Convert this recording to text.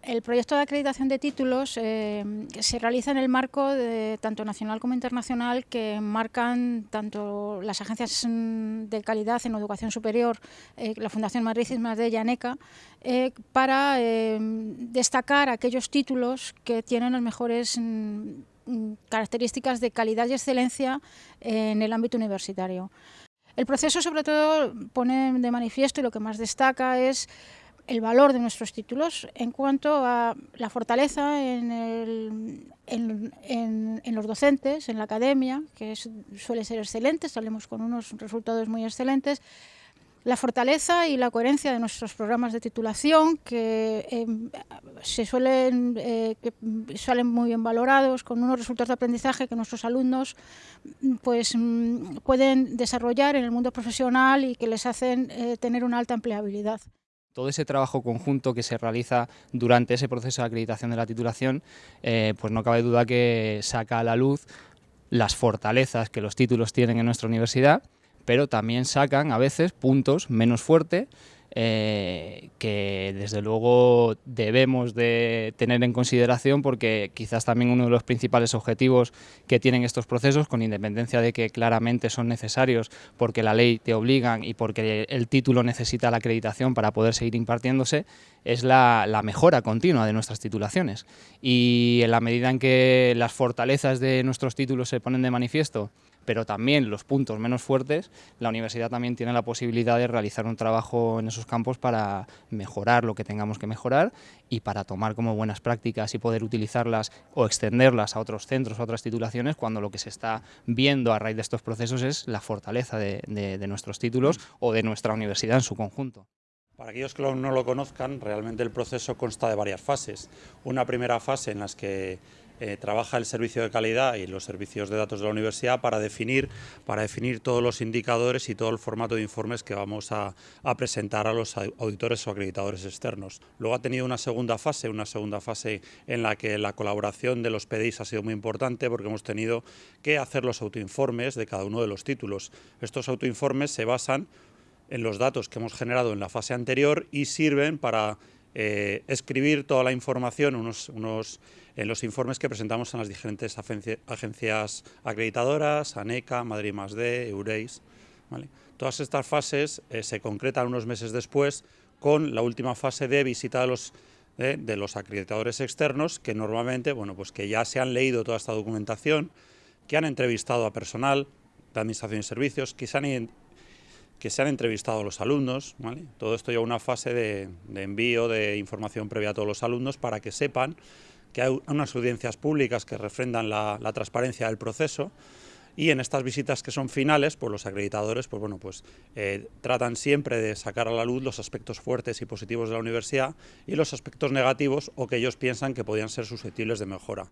El proyecto de acreditación de títulos eh, se realiza en el marco de, tanto nacional como internacional que marcan tanto las agencias de calidad en educación superior, eh, la Fundación Madrid y ANECA, eh, para destacar aquellos títulos que tienen las mejores mm, características de calidad y excelencia en el ámbito universitario. El proceso sobre todo pone de manifiesto y lo que más destaca es el valor de nuestros títulos en cuanto a la fortaleza en, los docentes, en la academia, que suele ser excelente, salimos con unos resultados muy excelentes, la fortaleza y la coherencia de nuestros programas de titulación que em, se suelen, eh, muy bien valorados con unos resultados de aprendizaje que nuestros alumnos pues, mm, pueden desarrollar en el mundo profesional y que les hacen eh, tener una alta empleabilidad. Todo ese trabajo conjunto que se realiza durante ese proceso de acreditación de la titulación, eh, pues no cabe duda que saca a la luz las fortalezas que los títulos tienen en nuestra universidad, pero también sacan a veces puntos menos fuertes eh, que desde luego debemos de tener en consideración porque quizás también uno de los principales objetivos que tienen estos procesos, con independencia de que claramente son necesarios porque la ley te obligan y porque el título necesita la acreditación para poder seguir impartiéndose, es la, la mejora continua de nuestras titulaciones. Y en la medida en que las fortalezas de nuestros títulos se ponen de manifiesto, pero también los puntos menos fuertes, la universidad también tiene la posibilidad de realizar un trabajo en esos campos para mejorar lo que tengamos que mejorar y para tomar como buenas prácticas y poder utilizarlas o extenderlas a otros centros, a otras titulaciones, cuando lo que se está viendo a raíz de estos procesos es la fortaleza de, de nuestros títulos o de nuestra universidad en su conjunto. Para aquellos que no lo conozcan, realmente el proceso consta de varias fases. Una primera fase en la que eh, trabaja el servicio de calidad y los servicios de datos de la universidad para definir, para definir todos los indicadores y todo el formato de informes que vamos a, presentar a los auditores o acreditadores externos. Luego ha tenido una segunda fase, una segunda fase en la que la colaboración de los PDIs ha sido muy importante porque hemos tenido que hacer los autoinformes de cada uno de los títulos. Estos autoinformes se basan en los datos que hemos generado en la fase anterior y sirven para eh, escribir toda la información unos, en los informes que presentamos en las diferentes agencias acreditadoras, ANECA, Madrid más D, Eureis. Todas estas fases eh, se concretan unos meses después con la última fase de visita de los, los acreditadores externos que normalmente, bueno, pues que ya se han leído toda esta documentación, que han entrevistado a personal de administración y servicios, que se han que se han entrevistado los alumnos, todo esto lleva una fase de, envío de información previa a todos los alumnos para que sepan que hay unas audiencias públicas que refrendan la, transparencia del proceso y en estas visitas que son finales, pues los acreditadores pues bueno, pues, eh, tratan siempre de sacar a la luz los aspectos fuertes y positivos de la universidad y los aspectos negativos o que ellos piensan que podrían ser susceptibles de mejora.